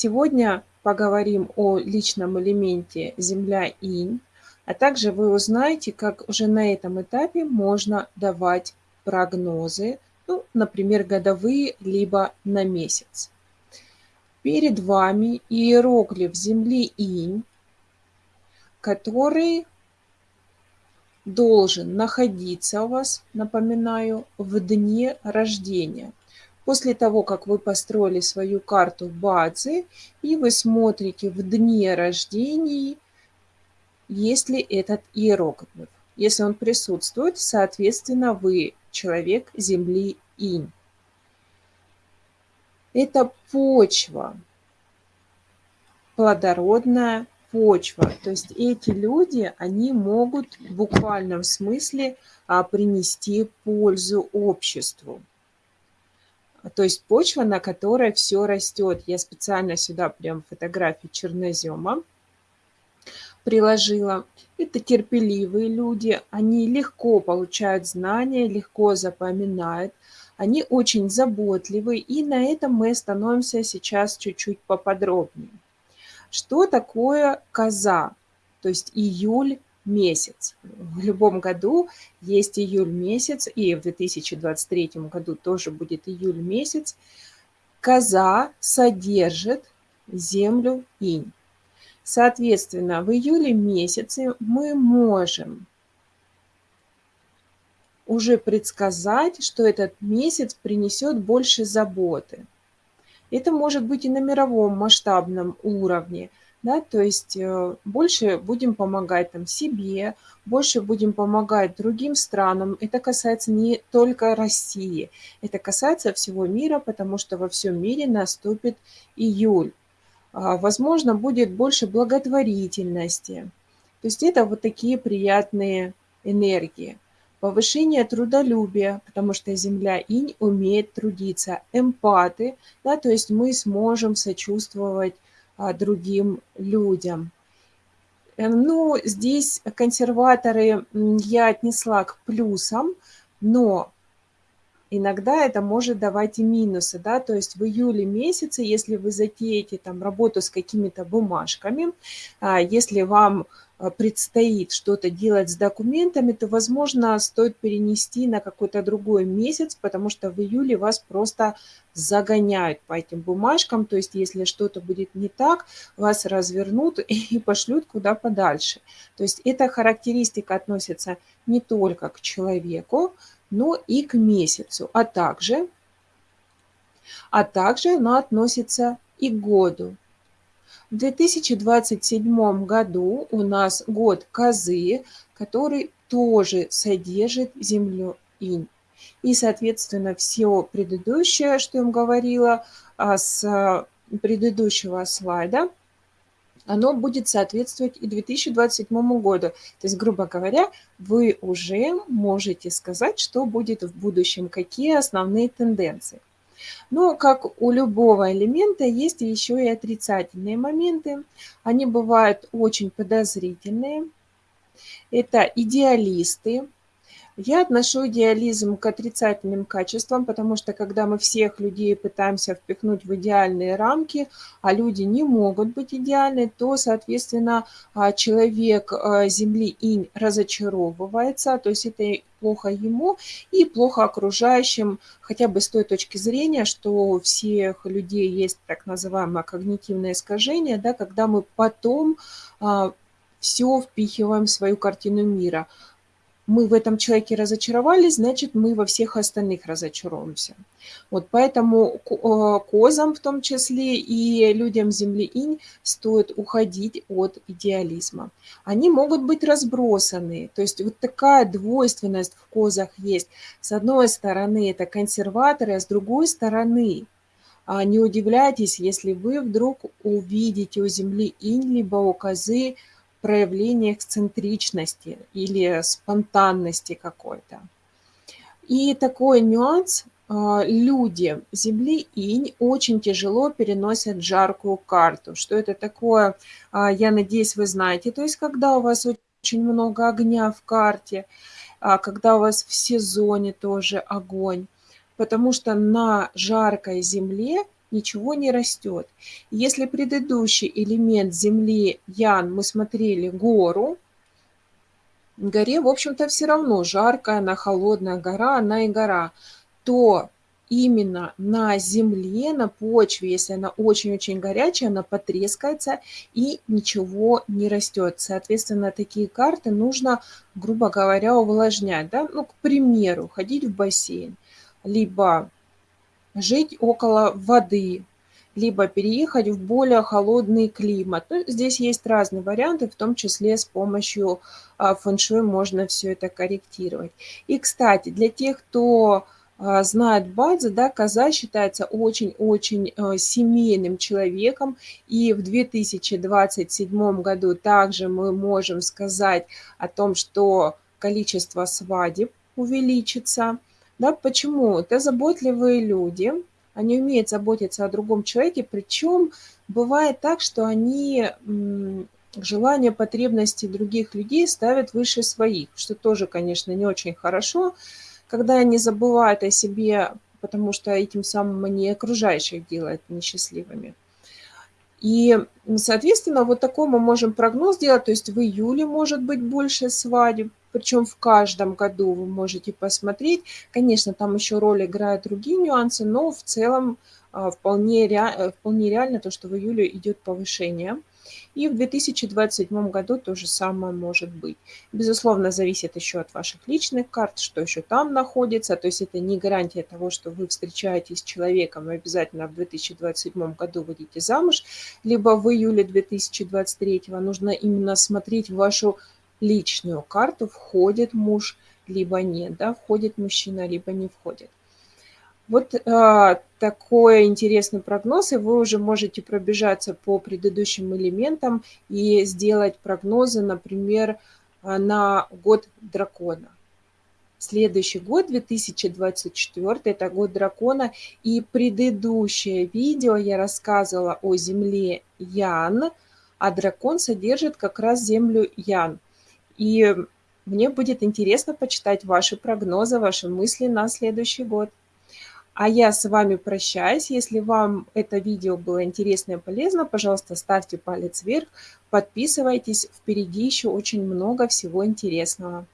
Сегодня поговорим о личном элементе Земля-Инь, а также вы узнаете, как уже на этом этапе можно давать прогнозы, ну, например, годовые, либо на месяц. Перед вами иероглиф Земли Инь, который должен находиться у вас, напоминаю, в дне рождения. После того, как вы построили свою карту базы, и вы смотрите в дне рождения, есть ли этот иероглиф. Если он присутствует, соответственно, вы человек Земли Инь. Это почва, плодородная почва. То есть эти люди, они могут в буквальном смысле а, принести пользу обществу. То есть почва, на которой все растет. Я специально сюда прям фотографии чернозема приложила. Это терпеливые люди, они легко получают знания, легко запоминают, они очень заботливы, и на этом мы остановимся сейчас чуть-чуть поподробнее. Что такое коза? То есть июль месяц. В любом году есть июль месяц, и в 2023 году тоже будет июль месяц. Коза содержит землю инь. Соответственно, в июле месяце мы можем уже предсказать, что этот месяц принесет больше заботы. Это может быть и на мировом масштабном уровне, да, то есть э, больше будем помогать там себе, больше будем помогать другим странам. Это касается не только России, это касается всего мира, потому что во всем мире наступит июль. А, возможно, будет больше благотворительности. То есть это вот такие приятные энергии. Повышение трудолюбия, потому что Земля Инь умеет трудиться. Эмпаты, да, то есть мы сможем сочувствовать другим людям. Э, ну, здесь консерваторы я отнесла к плюсам, но иногда это может давать и минусы, да, то есть в июле месяце, если вы затеете там работу с какими-то бумажками, а, если вам а, предстоит что-то делать с документами, то, возможно, стоит перенести на какой-то другой месяц, потому что в июле вас просто загоняют по этим бумажкам. То есть, если что-то будет не так, вас развернут и пошлют куда подальше. То есть, эта характеристика относится не только к человеку, но и к месяцу, а также, а также она относится и к году. В 2027 году у нас год козы, который тоже содержит землю инь. И, соответственно, все предыдущее, что я вам говорила а, с предыдущего слайда, оно будет соответствовать и 2027 году. То есть, грубо говоря, вы уже можете сказать, что будет в будущем, какие основные тенденции. Но, как у любого элемента, есть еще и отрицательные моменты. Они бывают очень подозрительные. Это идеалисты, я отношу идеализм к отрицательным качествам, потому что когда мы всех людей пытаемся впихнуть в идеальные рамки, а люди не могут быть идеальны, то, соответственно, а, человек а, Земли инь разочаровывается, то есть это плохо ему и плохо окружающим, хотя бы с той точки зрения, что у всех людей есть так называемое когнитивное искажение, да, когда мы потом а, все впихиваем в свою картину мира мы в этом человеке разочаровались, значит, мы во всех остальных разочаруемся. Вот поэтому э, козам в том числе и людям Земли Инь стоит уходить от идеализма. Они могут быть разбросаны, то есть вот такая двойственность в козах есть. С одной стороны это консерваторы, а с другой стороны а не удивляйтесь, если вы вдруг увидите у Земли Инь либо у козы проявление эксцентричности или спонтанности какой-то. И такой нюанс, а, люди Земли Инь очень тяжело переносят жаркую карту. Что это такое, а, я надеюсь, вы знаете. То есть, когда у вас очень много огня в карте, а, когда у вас в сезоне тоже огонь. Потому что на жаркой земле ничего не растет. Если предыдущий элемент Земли, Ян, мы смотрели гору, горе, в общем-то, все равно жаркая, она холодная гора, она и гора, то именно на земле, на почве, если она очень-очень горячая, она потрескается и ничего не растет. Соответственно, такие карты нужно, грубо говоря, увлажнять. Да? Ну, к примеру, ходить в бассейн, либо жить около воды, либо переехать в более холодный климат. Ну, здесь есть разные варианты, в том числе с помощью а, фэн-шуй можно все это корректировать. И, кстати, для тех, кто а, знает базы, да, коза считается очень-очень э, семейным человеком, и в 2027 году также мы можем сказать о том, что количество свадеб увеличится. Да, почему? Это заботливые люди, они умеют заботиться о другом человеке, причем бывает так, что они желания, потребности других людей ставят выше своих, что тоже, конечно, не очень хорошо, когда они забывают о себе, потому что этим самым они окружающих делают несчастливыми. И, соответственно, вот такой мы можем прогноз делать, то есть в июле может быть больше свадеб, причем в каждом году вы можете посмотреть. Конечно, там еще роль играют другие нюансы, но в целом а, вполне, ре... вполне реально то, что в июле идет повышение. И в 2027 году то же самое может быть. Безусловно, зависит еще от ваших личных карт, что еще там находится. То есть это не гарантия того, что вы встречаетесь с человеком и обязательно в 2027 году выйдете замуж, либо в июле 2023 нужно именно смотреть вашу личную карту, входит муж, либо нет, да, входит мужчина, либо не входит. Вот а, такой интересный прогноз, и вы уже можете пробежаться по предыдущим элементам и сделать прогнозы, например, а, на год дракона. Следующий год, 2024, это год дракона. И предыдущее видео я рассказывала о земле Ян, а дракон содержит как раз землю Ян. И мне будет интересно почитать ваши прогнозы, ваши мысли на следующий год. А я с вами прощаюсь. Если вам это видео было интересно и полезно, пожалуйста, ставьте палец вверх, подписывайтесь. Впереди еще очень много всего интересного.